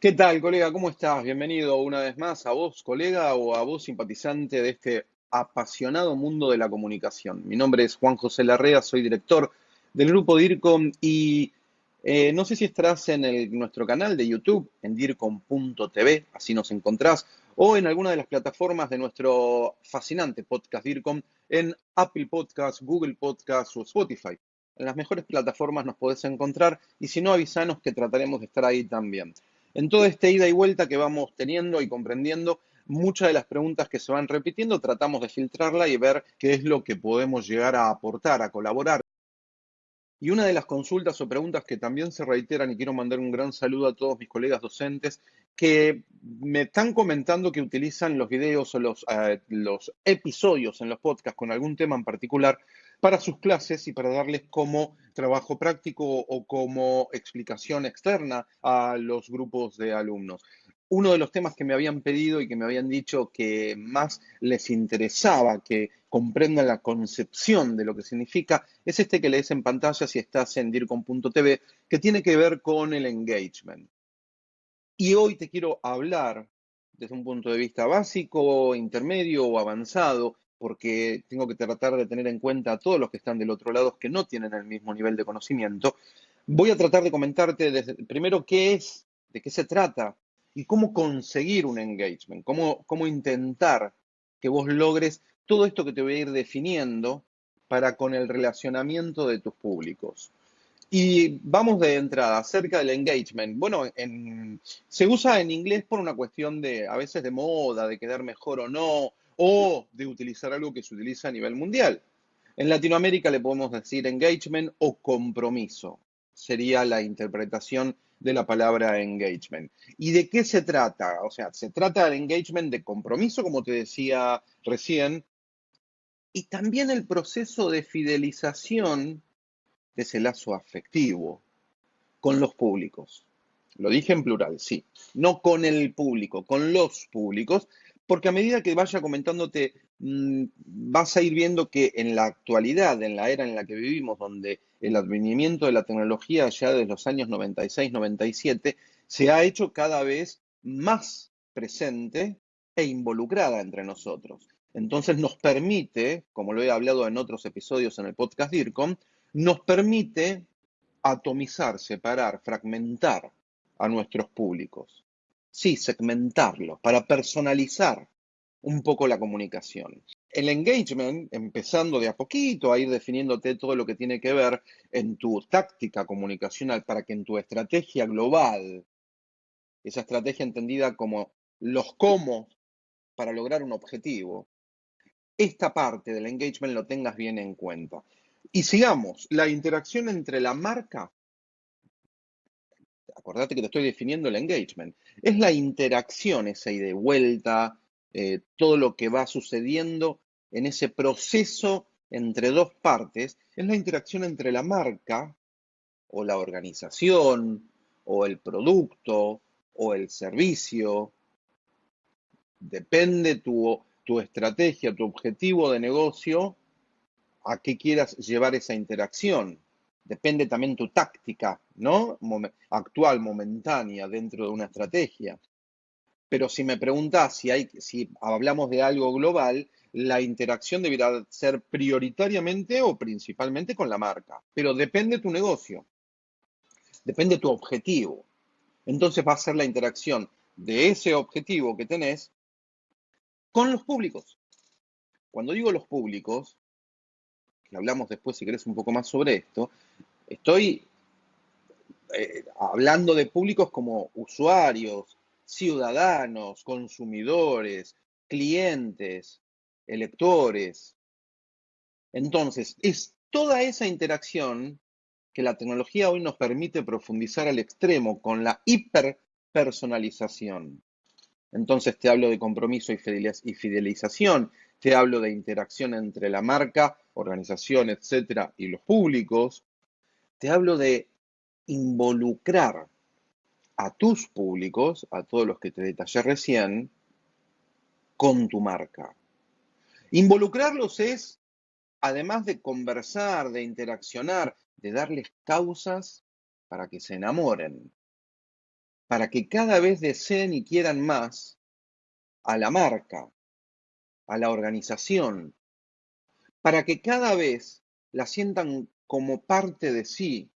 ¿Qué tal, colega? ¿Cómo estás? Bienvenido una vez más a vos, colega, o a vos, simpatizante de este apasionado mundo de la comunicación. Mi nombre es Juan José Larrea, soy director del grupo DIRCOM y eh, no sé si estarás en nuestro canal de YouTube, en dircom.tv, así nos encontrás, o en alguna de las plataformas de nuestro fascinante podcast DIRCOM, en Apple Podcasts, Google Podcasts o Spotify. En las mejores plataformas nos podés encontrar y si no, avisanos que trataremos de estar ahí también. En toda esta ida y vuelta que vamos teniendo y comprendiendo, muchas de las preguntas que se van repitiendo tratamos de filtrarla y ver qué es lo que podemos llegar a aportar, a colaborar. Y una de las consultas o preguntas que también se reiteran, y quiero mandar un gran saludo a todos mis colegas docentes, que me están comentando que utilizan los videos o los, eh, los episodios en los podcasts con algún tema en particular para sus clases y para darles como trabajo práctico o como explicación externa a los grupos de alumnos. Uno de los temas que me habían pedido y que me habían dicho que más les interesaba que comprendan la concepción de lo que significa es este que lees en pantalla si estás en dircom.tv, que tiene que ver con el engagement. Y hoy te quiero hablar desde un punto de vista básico, intermedio o avanzado porque tengo que tratar de tener en cuenta a todos los que están del otro lado que no tienen el mismo nivel de conocimiento, voy a tratar de comentarte desde, primero qué es, de qué se trata y cómo conseguir un engagement, cómo, cómo intentar que vos logres todo esto que te voy a ir definiendo para con el relacionamiento de tus públicos. Y vamos de entrada, acerca del engagement. Bueno, se usa en inglés por una cuestión de, a veces de moda, de quedar mejor o no, o de utilizar algo que se utiliza a nivel mundial. En Latinoamérica le podemos decir engagement o compromiso. Sería la interpretación de la palabra engagement. ¿Y de qué se trata? O sea, se trata del engagement de compromiso, como te decía recién, y también el proceso de fidelización de ese lazo afectivo con los públicos. Lo dije en plural, sí. No con el público, con los públicos, porque a medida que vaya comentándote, mm, vas a ir viendo que en la actualidad, en la era en la que vivimos, donde el advenimiento de la tecnología ya desde los años 96, 97, se ha hecho cada vez más presente e involucrada entre nosotros. Entonces nos permite, como lo he hablado en otros episodios en el podcast DIRCOM, nos permite atomizar, separar, fragmentar a nuestros públicos sí, segmentarlo, para personalizar un poco la comunicación. El engagement, empezando de a poquito a ir definiéndote todo lo que tiene que ver en tu táctica comunicacional para que en tu estrategia global, esa estrategia entendida como los cómo para lograr un objetivo, esta parte del engagement lo tengas bien en cuenta. Y sigamos, la interacción entre la marca acordate que te estoy definiendo el engagement, es la interacción, esa y vuelta, eh, todo lo que va sucediendo en ese proceso entre dos partes, es la interacción entre la marca o la organización o el producto o el servicio. Depende tu, tu estrategia, tu objetivo de negocio, a qué quieras llevar esa interacción depende también tu táctica, ¿no? actual, momentánea, dentro de una estrategia. Pero si me preguntas si, hay, hablamos de algo global, la interacción deberá ser prioritariamente o principalmente con la marca. Pero depende tu negocio, depende tu objetivo. Entonces va a ser la interacción de ese objetivo que tenés con los públicos. Cuando digo los públicos, que hablamos después si querés un poco más sobre esto, estoy eh, hablando de públicos como usuarios, ciudadanos, consumidores, clientes, electores. Entonces, es toda esa interacción que la tecnología hoy nos permite profundizar al extremo con la hiperpersonalización. Entonces te hablo de compromiso y fidelización, te hablo de interacción entre la marca, organización, etcétera, y los públicos. Te hablo de involucrar a tus públicos, a todos los que te detallé recién, con tu marca. Involucrarlos es, además de conversar, de interaccionar, de darles causas para que se enamoren. para que cada vez deseen y quieran más a la marca, a la organización, para que cada vez la sientan como parte de sí,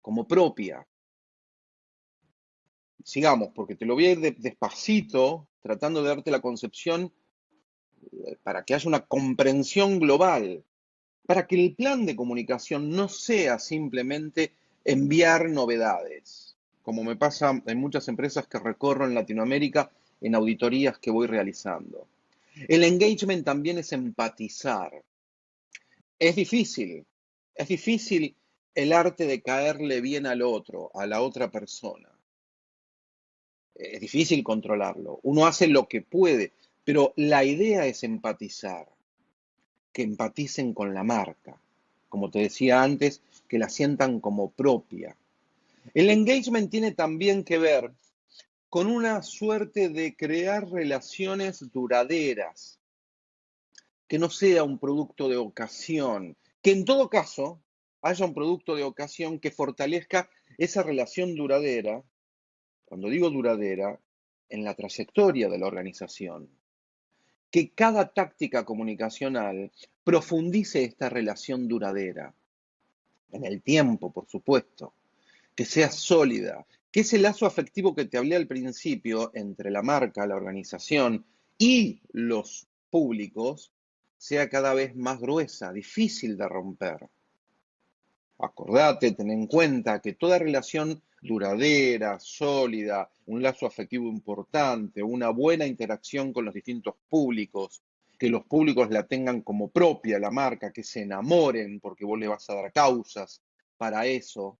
como propia. Sigamos, porque te lo voy a ir despacito, tratando de darte la concepción eh, para que haya una comprensión global, para que el plan de comunicación no sea simplemente enviar novedades, como me pasa en muchas empresas que recorro en Latinoamérica en auditorías que voy realizando. El engagement también es empatizar. Es difícil, es difícil el arte de caerle bien al otro, a la otra persona. Es difícil controlarlo. Uno hace lo que puede, pero la idea es empatizar, que empaticen con la marca. Como te decía antes, que la sientan como propia. El engagement tiene también que ver con una suerte de crear relaciones duraderas, que no sea un producto de ocasión, que en todo caso haya un producto de ocasión que fortalezca esa relación duradera, cuando digo duradera, en la trayectoria de la organización. Que cada táctica comunicacional profundice esta relación duradera, en el tiempo, por supuesto, que sea sólida, que ese lazo afectivo que te hablé al principio entre la marca, la organización y los públicos sea cada vez más gruesa, difícil de romper. Acordate, ten en cuenta que toda relación duradera, sólida, un lazo afectivo importante, una buena interacción con los distintos públicos, que los públicos la tengan como propia la marca, que se enamoren porque vos le vas a dar causas para eso.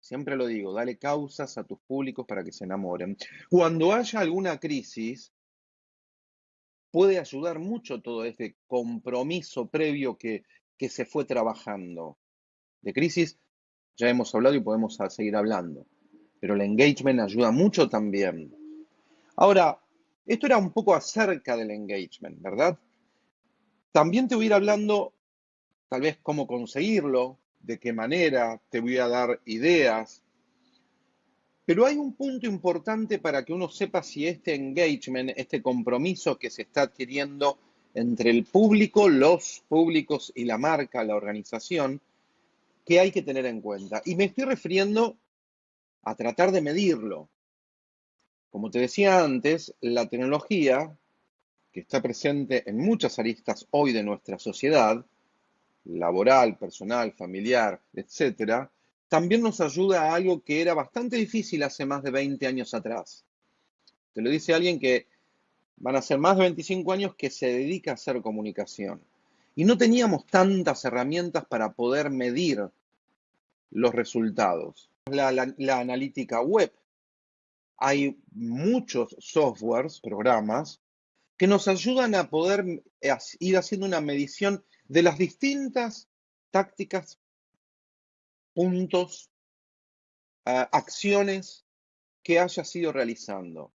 Siempre lo digo, dale causas a tus públicos para que se enamoren. Cuando haya alguna crisis, puede ayudar mucho todo este compromiso previo que, que se fue trabajando. De crisis ya hemos hablado y podemos seguir hablando, pero el engagement ayuda mucho también. Ahora, esto era un poco acerca del engagement, ¿verdad? También te voy a ir hablando tal vez cómo conseguirlo, de qué manera, te voy a dar ideas, pero hay un punto importante para que uno sepa si este engagement, este compromiso que se está adquiriendo entre el público, los públicos y la marca, la organización, que hay que tener en cuenta. Y me estoy refiriendo a tratar de medirlo. Como te decía antes, la tecnología, que está presente en muchas aristas hoy de nuestra sociedad, laboral, personal, familiar, etcétera, también nos ayuda a algo que era bastante difícil hace más de 20 años atrás. Te lo dice alguien que van a ser más de 25 años que se dedica a hacer comunicación. Y no teníamos tantas herramientas para poder medir los resultados. La, la analítica web. Hay muchos softwares, programas, que nos ayudan a poder ir haciendo una medición de las distintas tácticas puntos, acciones que hayas ido realizando,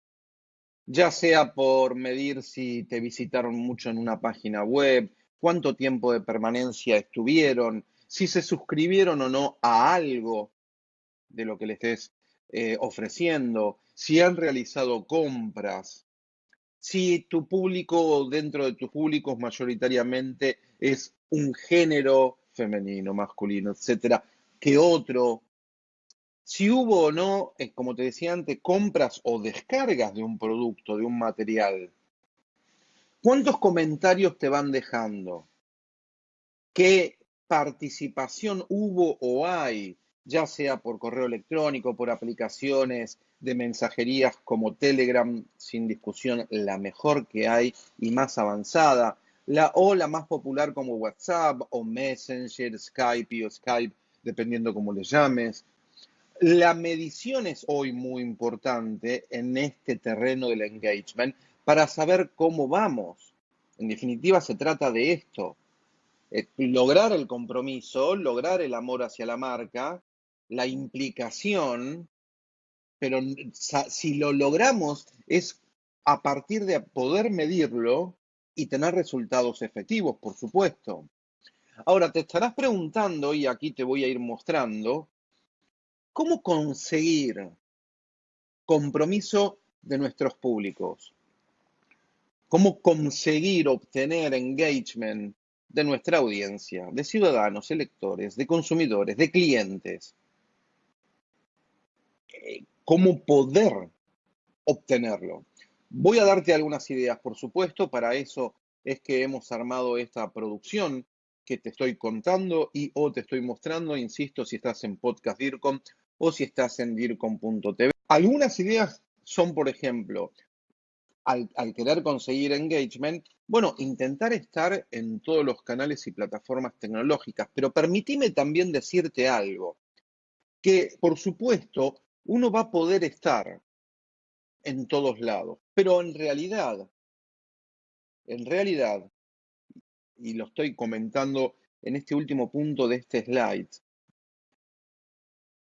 ya sea por medir si te visitaron mucho en una página web, cuánto tiempo de permanencia estuvieron, si se suscribieron o no a algo de lo que le estés eh, ofreciendo, si han realizado compras, si tu público dentro de tus públicos mayoritariamente es un género femenino, masculino, etcétera que otro. Si hubo o no, como te decía antes, compras o descargas de un producto, de un material. ¿Cuántos comentarios te van dejando? ¿Qué participación hubo o hay, ya sea por correo electrónico, por aplicaciones de mensajerías como Telegram, sin discusión, la mejor que hay y más avanzada, la, o la más popular como WhatsApp o Messenger, Skype o Skype dependiendo cómo le llames. La medición es hoy muy importante en este terreno del engagement para saber cómo vamos. En definitiva, se trata de esto. Eh, lograr el compromiso, lograr el amor hacia la marca, la implicación, pero si lo logramos es a partir de poder medirlo y tener resultados efectivos, por supuesto. Ahora te estarás preguntando, y aquí te voy a ir mostrando, ¿cómo conseguir compromiso de nuestros públicos. Cómo conseguir obtener engagement de nuestra audiencia, de ciudadanos, electores, de consumidores, de clientes. Cómo poder obtenerlo. Voy a darte algunas ideas, por supuesto, para eso es que hemos armado esta producción que te estoy contando y o te estoy mostrando, insisto, si estás en Podcast DIRCOM o si estás en DIRCOM.tv. Algunas ideas son, por ejemplo, al, al, querer conseguir engagement, bueno, intentar estar en todos los canales y plataformas tecnológicas, pero permíteme también decirte algo, que por supuesto uno va a poder estar en todos lados, pero en realidad, en realidad, y lo estoy comentando en este último punto de este slide,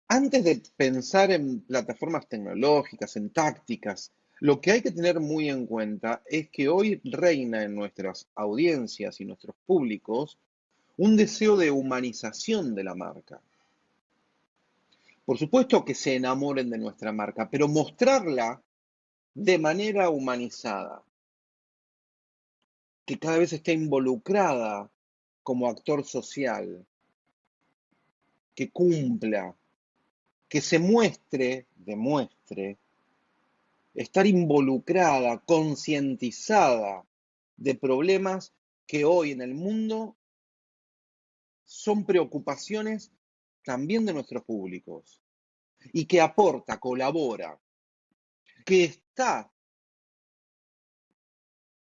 antes de pensar en plataformas tecnológicas, en tácticas, lo que hay que tener muy en cuenta es que hoy reina en nuestras audiencias y nuestros públicos un deseo de humanización de la marca. Por supuesto que se enamoren de nuestra marca, pero mostrarla de manera humanizada, que cada vez esté involucrada como actor social, que cumpla, que se muestre, demuestre, estar involucrada, concientizada de problemas que hoy en el mundo son preocupaciones también de nuestros públicos y que aporta, colabora, que está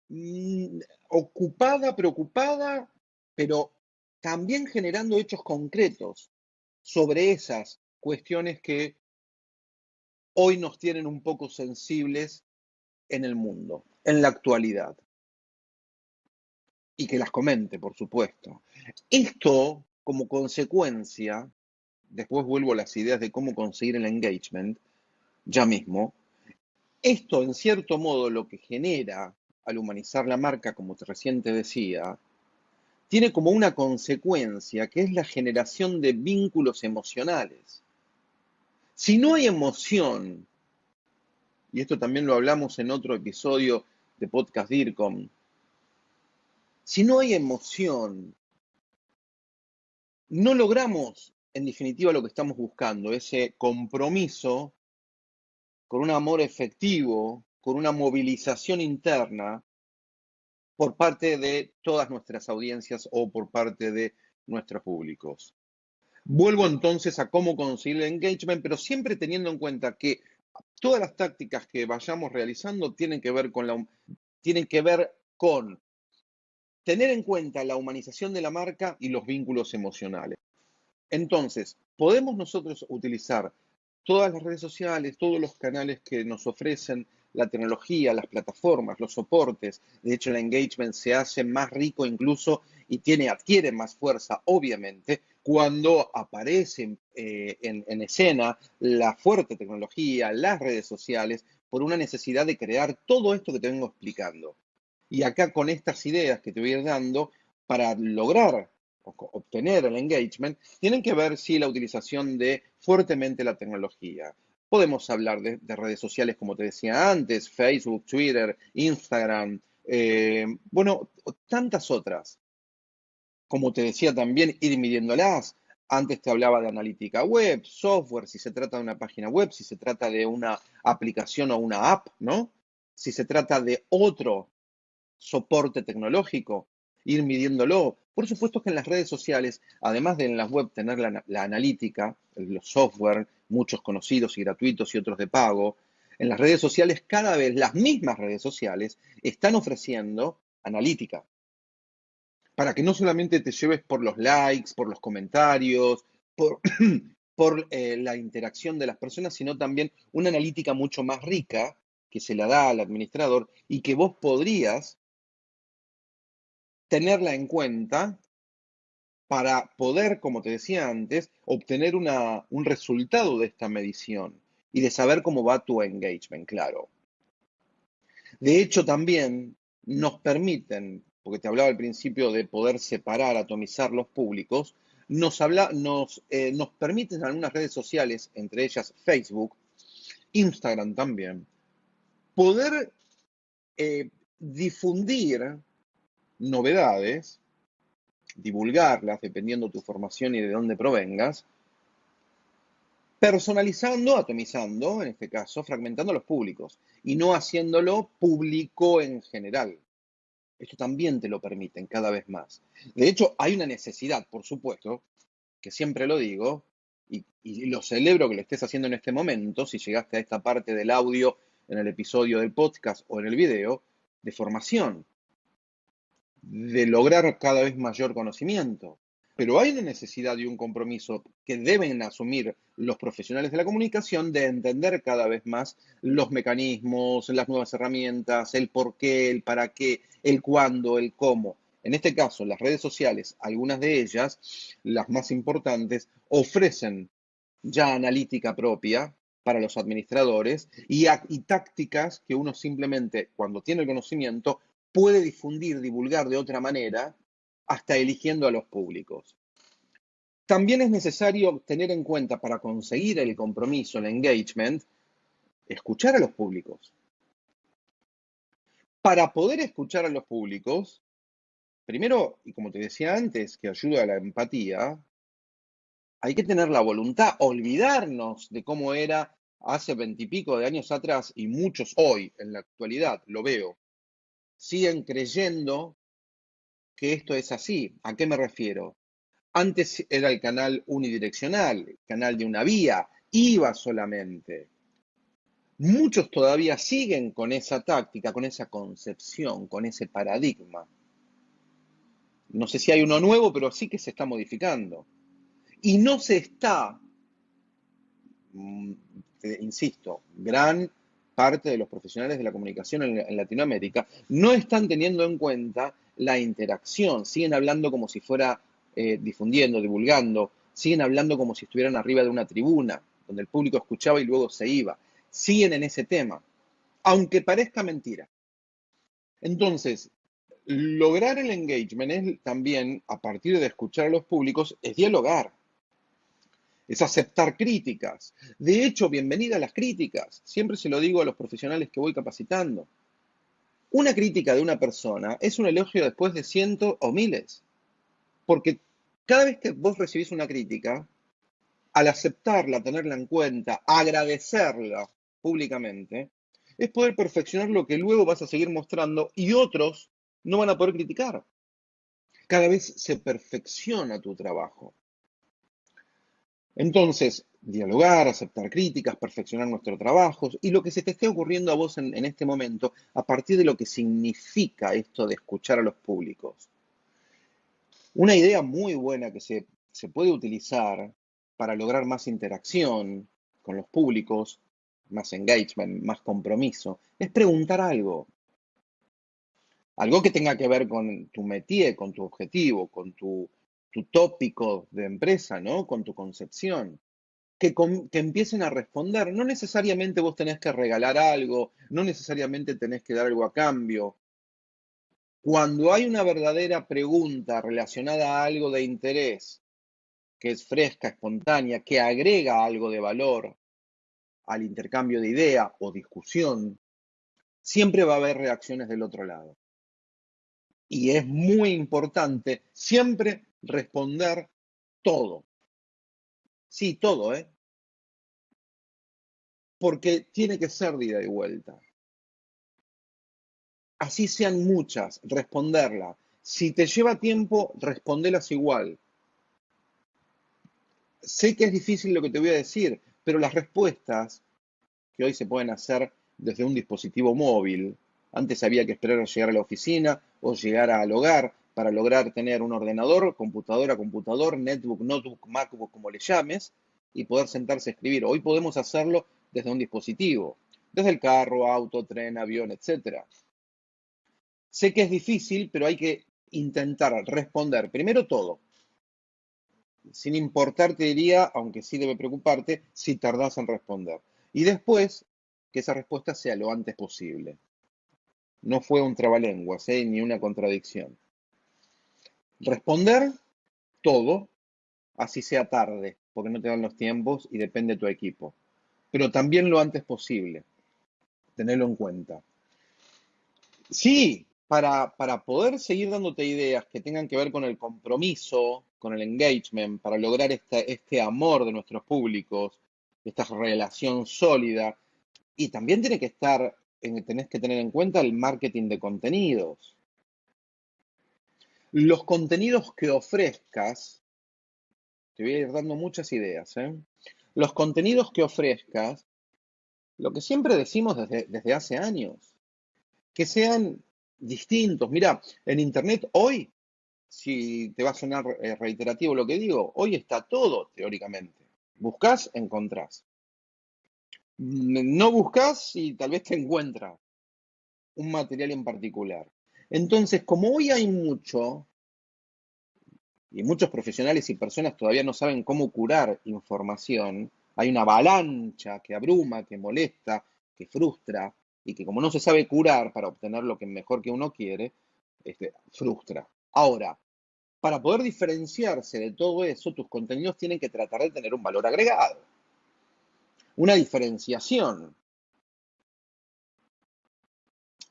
mm, ocupada, preocupada, pero también generando hechos concretos sobre esas cuestiones que hoy nos tienen un poco sensibles en el mundo, en la actualidad. Y que las comente, por supuesto. Esto, como consecuencia, después vuelvo a las ideas de cómo conseguir el engagement, ya mismo, esto en cierto modo lo que genera al humanizar la marca, como recién te decía, tiene como una consecuencia que es la generación de vínculos emocionales. Si no hay emoción, y esto también lo hablamos en otro episodio de Podcast DIRCOM, si no hay emoción, no logramos en definitiva lo que estamos buscando, ese compromiso con un amor efectivo, con una movilización interna por parte de todas nuestras audiencias o por parte de nuestros públicos. Vuelvo entonces a cómo conseguir el engagement, pero siempre teniendo en cuenta que todas las tácticas que vayamos realizando tienen que ver con la, tienen que ver con tener en cuenta la humanización de la marca y los vínculos emocionales. Entonces, podemos nosotros utilizar todas las redes sociales, todos los canales que nos ofrecen la tecnología, las plataformas, los soportes. De hecho, el engagement se hace más rico incluso y tiene, adquiere más fuerza, obviamente, cuando aparece eh, en, escena la fuerte tecnología, las redes sociales, por una necesidad de crear todo esto que te vengo explicando. Y acá con estas ideas que te voy a ir dando, para lograr obtener el engagement, tienen que ver si la utilización de fuertemente la tecnología. Podemos hablar de, redes sociales, como te decía antes, Facebook, Twitter, Instagram, eh, bueno, tantas otras como te decía también, ir midiéndolas. Antes te hablaba de analítica web, software, si se trata de una página web, si se trata de una aplicación o una app, ¿no? Si se trata de otro soporte tecnológico, ir midiéndolo. Por supuesto que en las redes sociales, además de en las web tener la, analítica, los software, muchos conocidos y gratuitos y otros de pago, en las redes sociales cada vez las mismas redes sociales están ofreciendo analítica, para que no solamente te lleves por los likes, por los comentarios, por, por eh, la interacción de las personas, sino también una analítica mucho más rica que se la da al administrador y que vos podrías tenerla en cuenta para poder, como te decía antes, obtener un resultado de esta medición y de saber cómo va tu engagement, claro. De hecho, también nos permiten porque te hablaba al principio de poder separar, atomizar los públicos, nos, habla, nos, eh, nos permiten algunas redes sociales, entre ellas Facebook, Instagram también, poder eh, difundir novedades, divulgarlas dependiendo de tu formación y de dónde provengas, personalizando, atomizando, en este caso, fragmentando los públicos y no haciéndolo público en general. Esto también te lo permiten cada vez más. De hecho, hay una necesidad, por supuesto, que siempre lo digo, y, y, lo celebro que lo estés haciendo en este momento, si llegaste a esta parte del audio en el episodio del podcast o en el video, de formación, de lograr cada vez mayor conocimiento. Pero hay una necesidad y un compromiso que deben asumir los profesionales de la comunicación de entender cada vez más los mecanismos, las nuevas herramientas, el por qué, el para qué, el cuándo, el cómo. En este caso, las redes sociales, algunas de ellas, las más importantes, ofrecen ya analítica propia para los administradores y, y, tácticas que uno simplemente, cuando tiene el conocimiento, puede difundir, divulgar de otra manera, hasta eligiendo a los públicos. También es necesario tener en cuenta para conseguir el compromiso, el engagement, escuchar a los públicos. Para poder escuchar a los públicos, primero, y como te decía antes, que ayuda a la empatía, hay que tener la voluntad, olvidarnos de cómo era hace veintipico de años atrás y muchos hoy, en la actualidad, lo veo, siguen creyendo que esto es así. ¿A qué me refiero? Antes era el canal unidireccional, canal de una vía, iba solamente. Muchos todavía siguen con esa táctica, con esa concepción, con ese paradigma. No sé si hay uno nuevo, pero sí que se está modificando. Y no se está, mm, insisto, gran parte de los profesionales de la comunicación en, Latinoamérica no están teniendo en cuenta la interacción, siguen hablando como si fuera eh, difundiendo, divulgando, siguen hablando como si estuvieran arriba de una tribuna, donde el público escuchaba y luego se iba, siguen en ese tema, aunque parezca mentira. Entonces, lograr el engagement es también, a partir de escuchar a los públicos, es dialogar es aceptar críticas. De hecho, bienvenida a las críticas. Siempre se lo digo a los profesionales que voy capacitando. Una crítica de una persona es un elogio después de cientos o miles. Porque cada vez que vos recibís una crítica, al aceptarla, tenerla en cuenta, agradecerla públicamente, es poder perfeccionar lo que luego vas a seguir mostrando y otros no van a poder criticar. Cada vez se perfecciona tu trabajo. Entonces, dialogar, aceptar críticas, perfeccionar nuestro trabajo y lo que se te esté ocurriendo a vos en, en, este momento a partir de lo que significa esto de escuchar a los públicos. Una idea muy buena que se, se puede utilizar para lograr más interacción con los públicos, más engagement, más compromiso, es preguntar algo. Algo que tenga que ver con tu métier, con tu objetivo, con tu tu tópico de empresa, ¿no? Con tu concepción. Que, que, empiecen a responder. No necesariamente vos tenés que regalar algo, no necesariamente tenés que dar algo a cambio. Cuando hay una verdadera pregunta relacionada a algo de interés, que es fresca, espontánea, que agrega algo de valor al intercambio de idea o discusión, siempre va a haber reacciones del otro lado. Y es muy importante siempre responder todo. Sí, todo, ¿eh? Porque tiene que ser de ida y vuelta. Así sean muchas, responderla. Si te lleva tiempo, respondelas igual. Sé que es difícil lo que te voy a decir, pero las respuestas que hoy se pueden hacer desde un dispositivo móvil, antes había que esperar a llegar a la oficina o llegar al hogar, para lograr tener un ordenador, computadora, computador, netbook, notebook, MacBook, como le llames, y poder sentarse a escribir. Hoy podemos hacerlo desde un dispositivo, desde el carro, auto, tren, avión, etc. Sé que es difícil, pero hay que intentar responder primero todo. Sin importar, te diría, aunque sí debe preocuparte, si tardas en responder. Y después, que esa respuesta sea lo antes posible. No fue un trabalenguas, ¿eh? ni una contradicción. Responder todo, así sea tarde, porque no te dan los tiempos y depende de tu equipo. pero también lo antes posible. Tenerlo en cuenta. Sí, para, para poder seguir dándote ideas que tengan que ver con el compromiso, con el engagement, para lograr este, este amor de nuestros públicos, esta relación sólida, y también tiene que estar, tenés que tener en cuenta el marketing de contenidos. Los contenidos que ofrezcas, te voy a ir dando muchas ideas, ¿eh? Los contenidos que ofrezcas, lo que siempre decimos desde, desde hace años, que sean distintos. Mira, en Internet hoy, si te va a sonar eh, reiterativo lo que digo, hoy está todo teóricamente. Buscas, encontrás. No buscas y tal vez te encuentras un material en particular. Entonces, como hoy hay mucho, y muchos profesionales y personas todavía no saben cómo curar información, hay una avalancha que abruma, que molesta, que frustra, y que como no se sabe curar para obtener lo que mejor que uno quiere, este, frustra. Ahora, para poder diferenciarse de todo eso, tus contenidos tienen que tratar de tener un valor agregado, una diferenciación,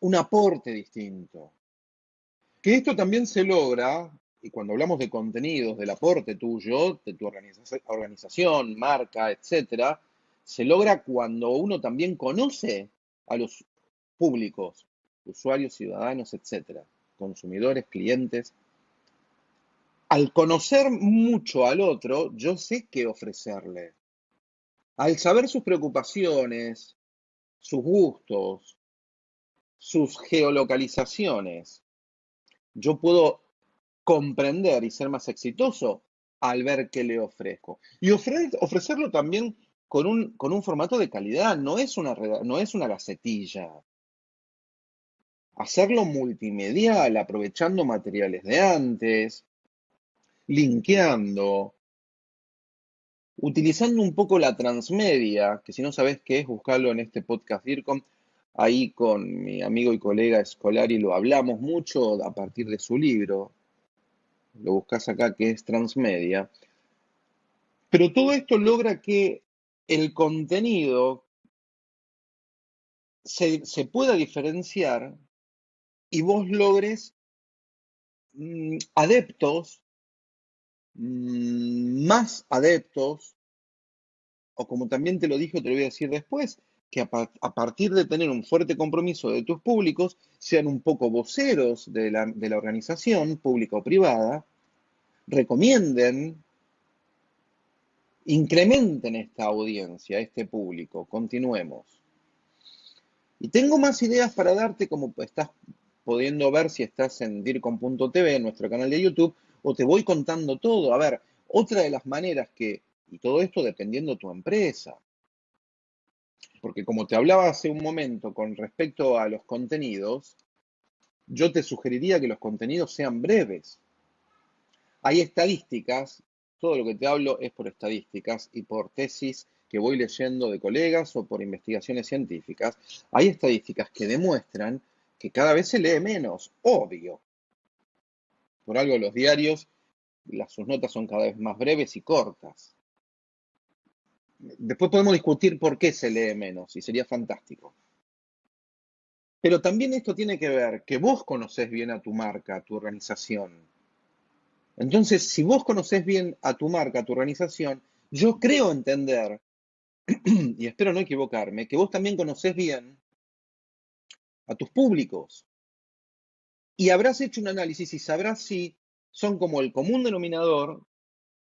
un aporte distinto. Que esto también se logra, y cuando hablamos de contenidos, del aporte tuyo, de tu organización, marca, etcétera, se logra cuando uno también conoce a los públicos, usuarios, ciudadanos, etcétera, consumidores, clientes. Al conocer mucho al otro, yo sé qué ofrecerle. Al saber sus preocupaciones, sus gustos, sus geolocalizaciones, yo puedo comprender y ser más exitoso al ver qué le ofrezco. Y ofrecerlo también con un, con un, formato de calidad, no es, una, no es una gacetilla. Hacerlo multimedial, aprovechando materiales de antes, linkeando, utilizando un poco la transmedia, que si no sabes qué es, buscarlo en este podcast DIRCOM Ahí con mi amigo y colega Escolari lo hablamos mucho a partir de su libro. Lo buscas acá que es Transmedia. Pero todo esto logra que el contenido se, pueda diferenciar y vos logres mm, adeptos, mm, más adeptos, o como también te lo dije, te lo voy a decir después, que a, partir de tener un fuerte compromiso de tus públicos, sean un poco voceros de la, organización, pública o privada, recomienden, incrementen esta audiencia, este público. Continuemos. Y tengo más ideas para darte, como estás pudiendo ver si estás en dircom.tv, nuestro canal de YouTube, o te voy contando todo. A ver, otra de las maneras que, y todo esto dependiendo de tu empresa, porque como te hablaba hace un momento con respecto a los contenidos, yo te sugeriría que los contenidos sean breves. Hay estadísticas, todo lo que te hablo es por estadísticas y por tesis que voy leyendo de colegas o por investigaciones científicas. Hay estadísticas que demuestran que cada vez se lee menos, obvio. Por algo los diarios, sus notas son cada vez más breves y cortas. Después podemos discutir por qué se lee menos y sería fantástico. Pero también esto tiene que ver que vos conocés bien a tu marca, a tu organización. Entonces, si vos conocés bien a tu marca, a tu organización, yo creo entender, y espero no equivocarme, que vos también conocés bien a tus públicos. Y habrás hecho un análisis y sabrás si son como el común denominador,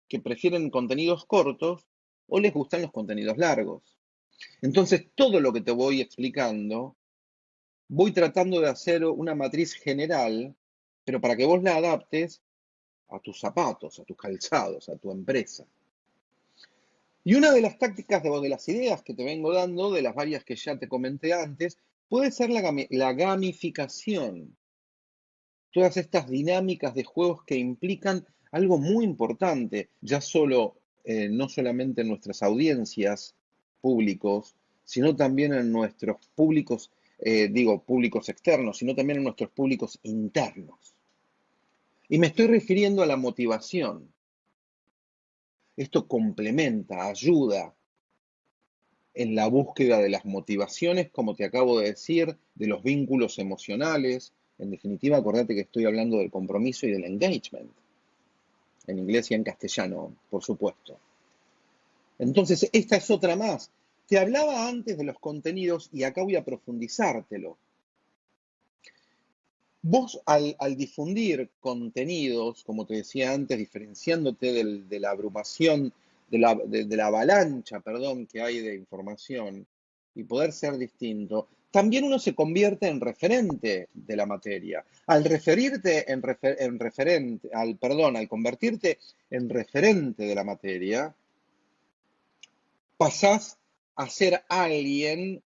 que prefieren contenidos cortos, o les gustan los contenidos largos. Entonces, todo lo que te voy explicando, voy tratando de hacer una matriz general, pero para que vos la adaptes a tus zapatos, a tus calzados, a tu empresa. Y una de las tácticas de, de las ideas que te vengo dando, de las varias que ya te comenté antes, puede ser la, la gamificación. Todas estas dinámicas de juegos que implican algo muy importante, ya solo eh, no solamente en nuestras audiencias públicos, sino también en nuestros públicos, eh, digo, públicos externos, sino también en nuestros públicos internos. Y me estoy refiriendo a la motivación. Esto complementa, ayuda en la búsqueda de las motivaciones, como te acabo de decir, de los vínculos emocionales. En definitiva, acordate que estoy hablando del compromiso y del engagement. En inglés y en castellano, por supuesto. Entonces, esta es otra más. Te hablaba antes de los contenidos y acá voy a profundizártelo. Vos al, difundir contenidos, como te decía antes, diferenciándote de la abrumación, de la, de la avalancha, perdón, que hay de información y poder ser distinto, también uno se convierte en referente de la materia. Al referirte en, referente, al perdón, al convertirte en referente de la materia, pasás a ser alguien,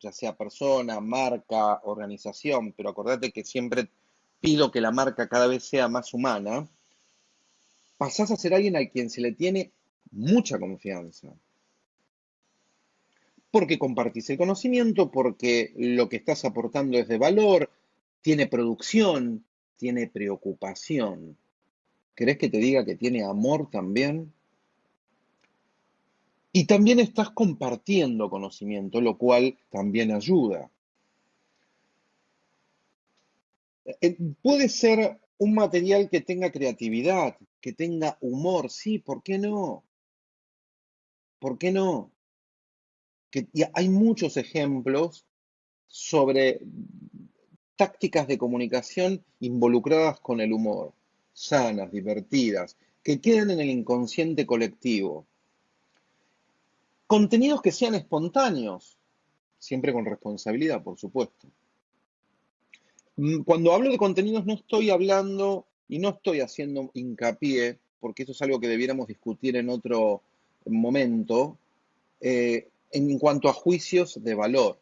ya sea persona, marca, organización, pero acordate que siempre pido que la marca cada vez sea más humana, pasás a ser alguien al quien se le tiene mucha confianza porque compartís el conocimiento, porque lo que estás aportando es de valor, tiene producción, tiene preocupación. ¿Querés que te diga que tiene amor también? Y también estás compartiendo conocimiento, lo cual también ayuda. Eh, puede ser un material que tenga creatividad, que tenga humor, sí, ¿por qué no? ¿Por qué no? Que hay muchos ejemplos sobre tácticas de comunicación involucradas con el humor, sanas, divertidas, que quedan en el inconsciente colectivo. Contenidos que sean espontáneos, siempre con responsabilidad, por supuesto. Mm, cuando hablo de contenidos no estoy hablando y no estoy haciendo hincapié, porque eso es algo que debiéramos discutir en otro momento, eh, en cuanto a juicios de valor.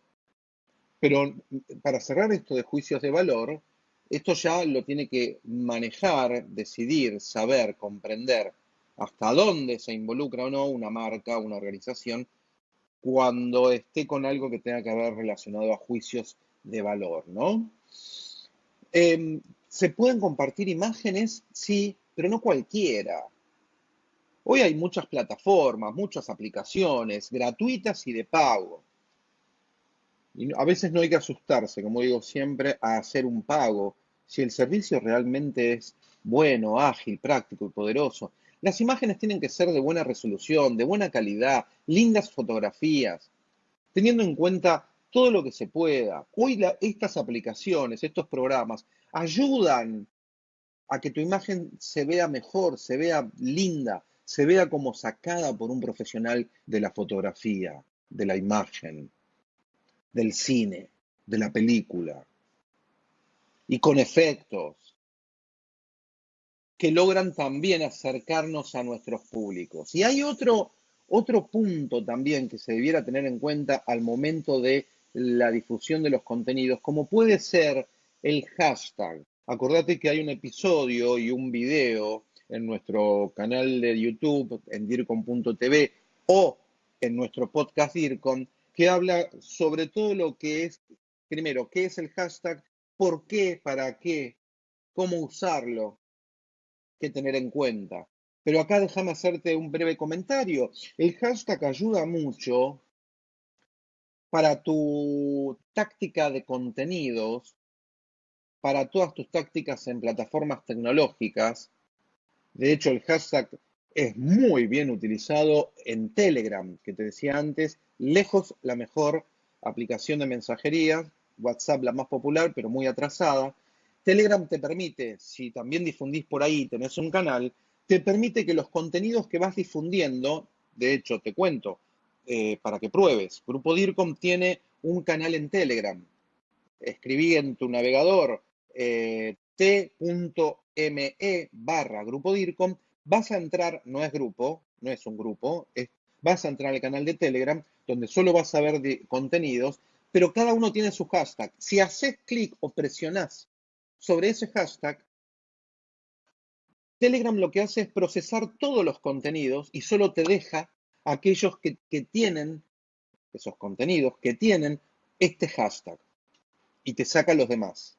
Pero para cerrar esto de juicios de valor, esto ya lo tiene que manejar, decidir, saber, comprender hasta dónde se involucra o no una marca, una organización, cuando esté con algo que tenga que ver relacionado a juicios de valor, ¿no? Em, ¿Se pueden compartir imágenes? Sí, pero no cualquiera. Hoy hay muchas plataformas, muchas aplicaciones gratuitas y de pago. Y a veces no hay que asustarse, como digo siempre, a hacer un pago si el servicio realmente es bueno, ágil, práctico y poderoso. Las imágenes tienen que ser de buena resolución, de buena calidad, lindas fotografías, teniendo en cuenta todo lo que se pueda. Hoy estas aplicaciones, estos programas, ayudan a que tu imagen se vea mejor, se vea linda, se vea como sacada por un profesional de la fotografía, de la imagen, del cine, de la película, y con efectos que logran también acercarnos a nuestros públicos. Y hay otro, otro punto también que se debiera tener en cuenta al momento de la difusión de los contenidos, como puede ser el hashtag. Acordate que hay un episodio y un video en nuestro canal de YouTube, en dircom.tv o en nuestro podcast DIRCOM, que habla sobre todo lo que es, primero, qué es el hashtag, por qué, para qué, cómo usarlo, qué tener en cuenta. Pero acá déjame hacerte un breve comentario. El hashtag ayuda mucho para tu táctica de contenidos, para todas tus tácticas en plataformas tecnológicas, de hecho, el hashtag es muy bien utilizado en Telegram, que te decía antes, lejos la mejor aplicación de mensajería, WhatsApp la más popular, pero muy atrasada. Telegram te permite, si también difundís por ahí, tenés un canal, te permite que los contenidos que vas difundiendo, de hecho, te cuento, eh, para que pruebes, Grupo DIRCOM tiene un canal en Telegram. Escribí en tu navegador eh, barra grupo DIRCOM, vas a entrar, no es grupo, no es un grupo, vas a entrar al canal de Telegram, donde solo vas a ver contenidos, pero cada uno tiene su hashtag. Si haces clic o presionás sobre ese hashtag, Telegram lo que hace es procesar todos los contenidos y solo te deja aquellos que, que tienen, esos contenidos, que tienen este hashtag y te saca los demás.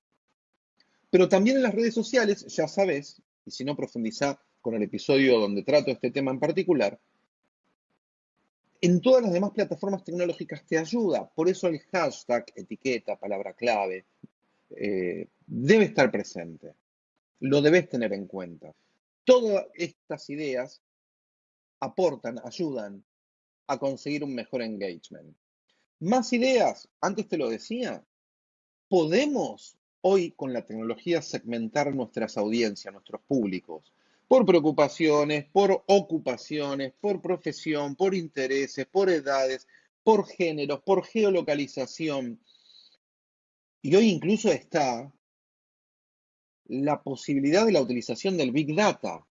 Pero también en las redes sociales, ya sabes, y si no profundiza con el episodio donde trato este tema en particular, en todas las demás plataformas tecnológicas te ayuda. Por eso el hashtag, etiqueta, palabra clave, eh, debe estar presente. Lo debes tener en cuenta. Todas estas ideas aportan, ayudan a conseguir un mejor engagement. Más ideas, antes te lo decía, podemos hoy con la tecnología segmentar nuestras audiencias, nuestros públicos, por preocupaciones, por ocupaciones, por profesión, por intereses, por edades, por géneros, por geolocalización. Y hoy incluso está la posibilidad de la utilización del Big Data,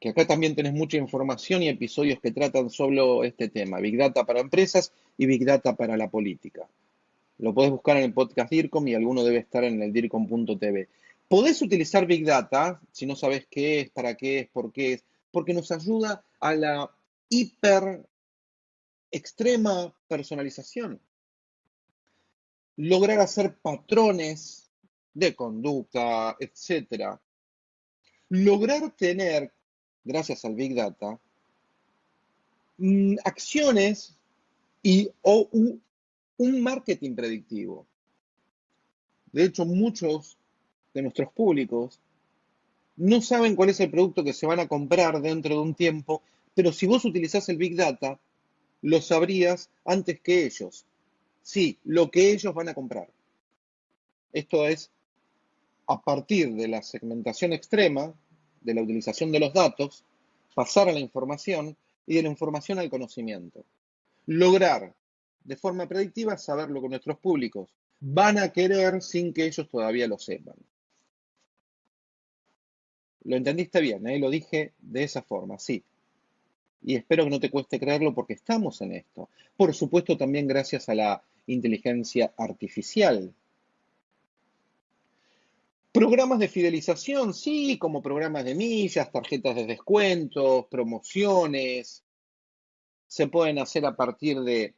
que acá también tenés mucha información y episodios que tratan solo este tema, Big Data para empresas y Big Data para la política. Lo podés buscar en el podcast DIRCOM y alguno debe estar en el DIRCOM.tv. Podés utilizar Big Data, si no sabes qué es, para qué es, por qué es, porque nos ayuda a la hiper extrema personalización. Lograr hacer patrones de conducta, etc. Lograr tener, gracias al Big Data, mm, acciones y o un marketing predictivo. De hecho, muchos de nuestros públicos no saben cuál es el producto que se van a comprar dentro de un tiempo, pero si vos utilizás el Big Data, lo sabrías antes que ellos. Sí, lo que ellos van a comprar. Esto es a partir de la segmentación extrema, de la utilización de los datos, pasar a la información y de la información al conocimiento. Lograr de forma predictiva saber lo que nuestros públicos van a querer sin que ellos todavía lo sepan. Lo entendiste bien, ¿eh? lo dije de esa forma, sí. Y espero que no te cueste creerlo porque estamos en esto. Por supuesto, también gracias a la inteligencia artificial. Programas de fidelización, sí, como programas de millas, tarjetas de descuentos, promociones. Se pueden hacer a partir de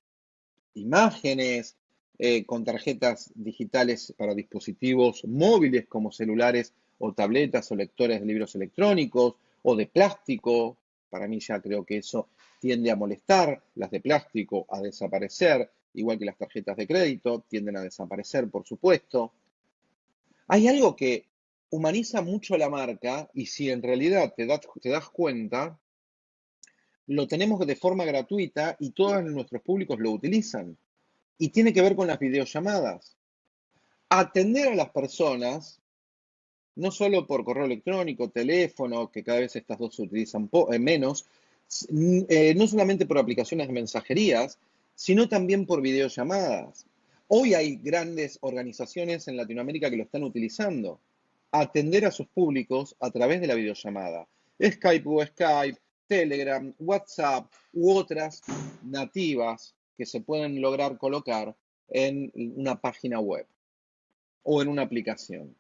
imágenes, eh, con tarjetas digitales para dispositivos móviles como celulares o tabletas o lectores de libros electrónicos o de plástico. Para mí ya creo que eso tiende a molestar, las de plástico a desaparecer, igual que las tarjetas de crédito tienden a desaparecer, por supuesto. Hay algo que humaniza mucho la marca y si en realidad te das, te das cuenta, lo tenemos de forma gratuita y todos nuestros públicos lo utilizan. Y tiene que ver con las videollamadas. Atender a las personas no solo por correo electrónico, teléfono, que cada vez estas dos se utilizan eh, menos, eh, no solamente por aplicaciones de mensajerías, sino también por videollamadas. Hoy hay grandes organizaciones en Latinoamérica que lo están utilizando. Atender a sus públicos a través de la videollamada. Skype o Skype, Telegram, WhatsApp u otras nativas que se pueden lograr colocar en una página web o en una aplicación.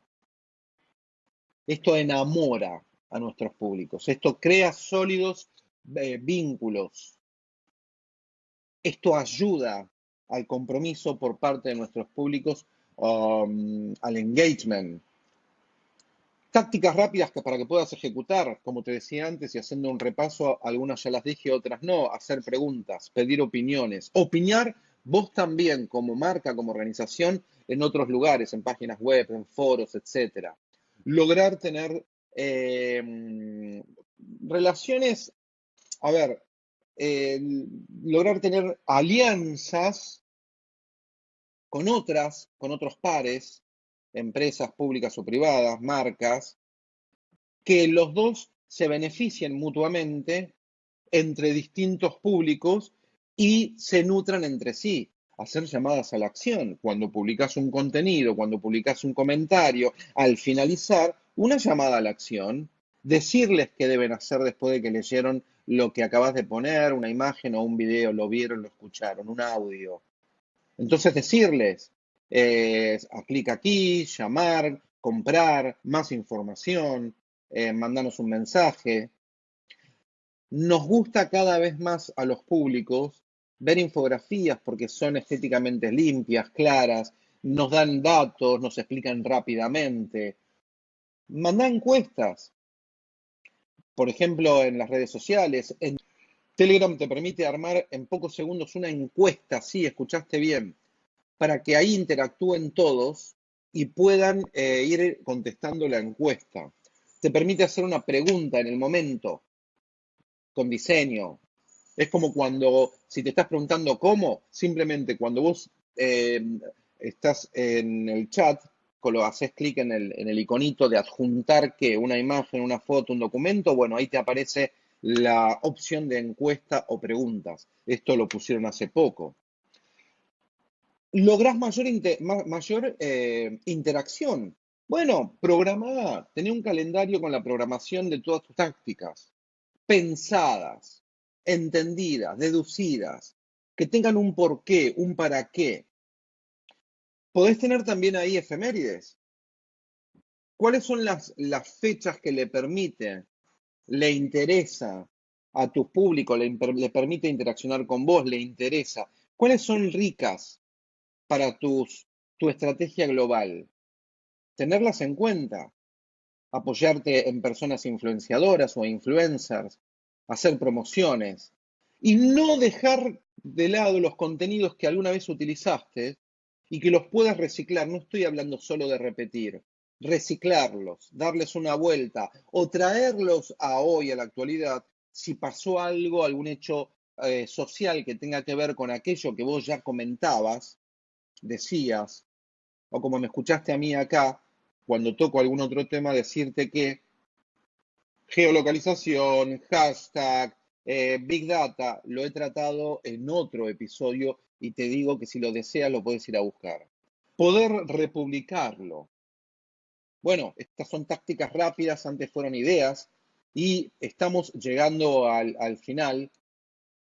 Esto enamora a nuestros públicos, esto crea sólidos eh, vínculos, esto ayuda al compromiso por parte de nuestros públicos, um, al engagement. Tácticas rápidas para que puedas ejecutar, como te decía antes, y haciendo un repaso, algunas ya las dije, otras no, hacer preguntas, pedir opiniones, opinar vos también como marca, como organización, en otros lugares, en páginas web, en foros, etcétera. Lograr tener eh, relaciones, a ver, lograr tener alianzas con otras, con otros pares, empresas públicas o privadas, marcas, que los dos se beneficien mutuamente entre distintos públicos y se nutran entre sí hacer llamadas a la acción. Cuando publicas un contenido, cuando publicas un comentario, al finalizar, una llamada a la acción, decirles qué deben hacer después de que leyeron lo que acabas de poner, una imagen o un video, lo vieron, lo escucharon, un audio. Entonces decirles, eh, aplica aquí, llamar, comprar, más información, eh, mandanos un mensaje. Nos gusta cada vez más a los públicos ver infografías porque son estéticamente limpias, claras, nos dan datos, nos explican rápidamente. Manda encuestas, por ejemplo, en las redes sociales. Telegram te permite armar en pocos segundos una encuesta, sí, escuchaste bien, para que ahí interactúen todos y puedan eh, ir contestando la encuesta. Te permite hacer una pregunta en el momento, con diseño. Es como cuando, si te estás preguntando cómo, simplemente cuando vos eh, estás en el chat, lo haces clic en el, en el iconito de adjuntar que una imagen, una foto, un documento, bueno, ahí te aparece la opción de encuesta o preguntas. Esto lo pusieron hace poco. Lográs mayor, mayor eh, interacción. Bueno, programa, tener un calendario con la programación de todas tus tácticas, pensadas, entendidas, deducidas, que tengan un porqué, un para qué. Podés tener también ahí efemérides. ¿Cuáles son las, las fechas que le permiten le interesa a tu público, le, permite interaccionar con vos, le interesa. ¿Cuáles son ricas para tus, tu estrategia global? Tenerlas en cuenta, apoyarte en personas influenciadoras o influencers, hacer promociones y no dejar de lado los contenidos que alguna vez utilizaste y que los puedas reciclar. No estoy hablando solo de repetir, reciclarlos, darles una vuelta o traerlos a hoy, a la actualidad, si pasó algo, algún hecho eh, social que tenga que ver con aquello que vos ya comentabas, decías, o como me escuchaste a mí acá, cuando toco algún otro tema, decirte que geolocalización, hashtag, eh, Big Data, lo he tratado en otro episodio y te digo que si lo deseas lo puedes ir a buscar. Poder republicarlo, bueno, estas son tácticas rápidas, antes fueron ideas, y estamos llegando al, final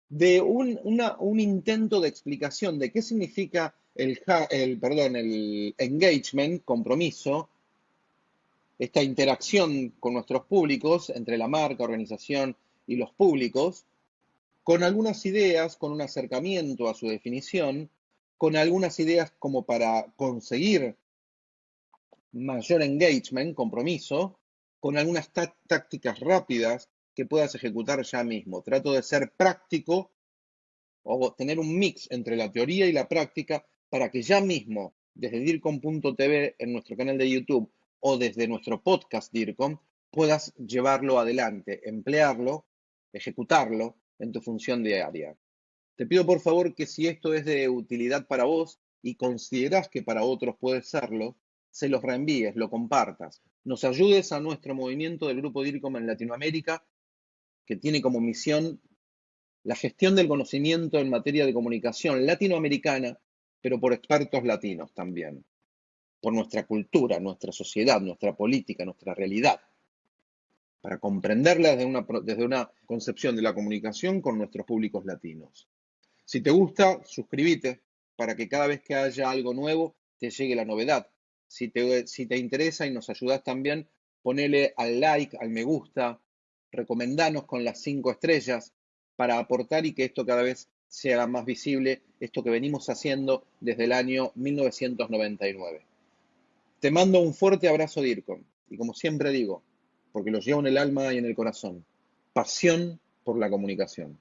de un, un, intento de explicación de qué significa el, el, perdón, el engagement, compromiso, esta interacción con nuestros públicos, entre la marca, organización y los públicos, con algunas ideas, con un acercamiento a su definición, con algunas ideas como para conseguir mayor engagement, compromiso, con algunas tácticas rápidas que puedas ejecutar ya mismo. Trato de ser práctico o tener un mix entre la teoría y la práctica para que ya mismo, desde DIRCOM.tv en nuestro canal de YouTube o desde nuestro podcast DIRCOM, puedas llevarlo adelante, emplearlo, ejecutarlo en tu función diaria. Te pido por favor que si esto es de utilidad para vos y consideras que para otros puede serlo, se los reenvíes, lo compartas, nos ayudes a nuestro movimiento del Grupo DIRCOM en Latinoamérica, que tiene como misión la gestión del conocimiento en materia de comunicación latinoamericana, pero por expertos latinos también, por nuestra cultura, nuestra sociedad, nuestra política, nuestra realidad, para comprenderla desde una, desde una concepción de la comunicación con nuestros públicos latinos. Si te gusta, suscríbete para que cada vez que haya algo nuevo te llegue la novedad. Si te, interesa y nos ayudas también, ponele al like, al me gusta, recomendanos con las cinco estrellas para aportar y que esto cada vez sea más visible, esto que venimos haciendo desde el año 1999. Te mando un fuerte abrazo, DIRCOM, y como siempre digo, porque lo llevo en el alma y en el corazón, pasión por la comunicación.